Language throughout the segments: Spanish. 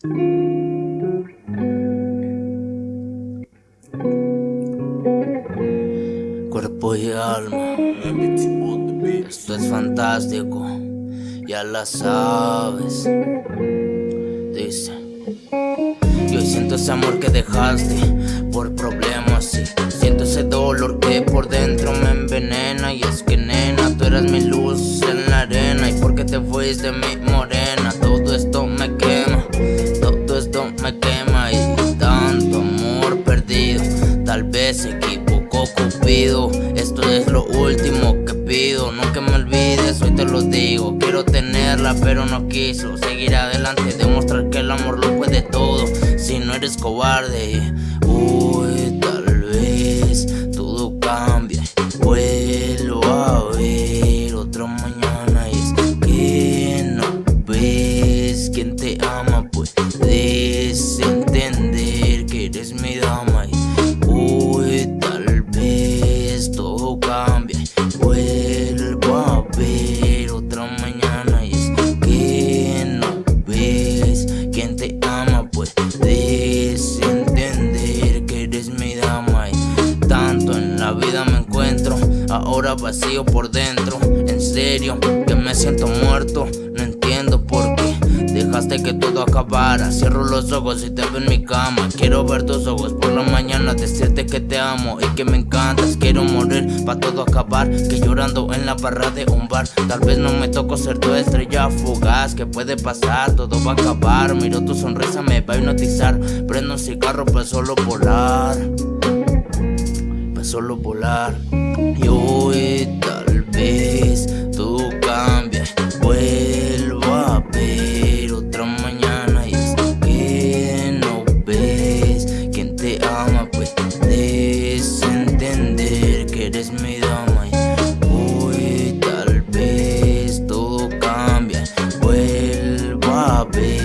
Cuerpo y alma, esto es fantástico, ya la sabes. Dice, yo siento ese amor que dejaste por problemas y siento ese dolor que por dentro me envenena. Y es que nena, tú eras mi luz en la arena. Y porque te fuiste mi morena, lo último que pido, nunca me olvides, hoy te lo digo, quiero tenerla pero no quiso, seguir adelante, demostrar que el amor lo puede todo, si no eres cobarde, ahora vacío por dentro, en serio que me siento muerto, no entiendo por qué dejaste que todo acabara, cierro los ojos y te veo en mi cama, quiero ver tus ojos por la mañana, decirte que te amo y que me encantas, quiero morir pa' todo acabar, que llorando en la barra de un bar, tal vez no me tocó ser tu estrella fugaz, que puede pasar, todo va a acabar, miro tu sonrisa me va a hipnotizar, prendo un cigarro para solo volar para solo volar. Y hoy tal vez todo cambia. Vuelvo a ver otra mañana y es que no ves quien te ama, pues puedes entender que eres mi dama. Y hoy tal vez todo cambia. Vuelvo a ver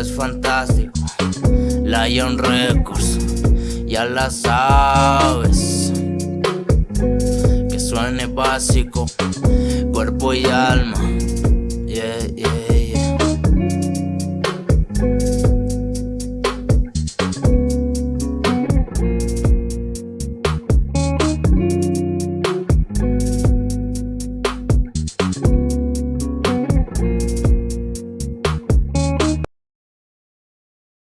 es fantástico. Lion Records, ya la sabes. Que suene básico, cuerpo y alma. Yeah, yeah.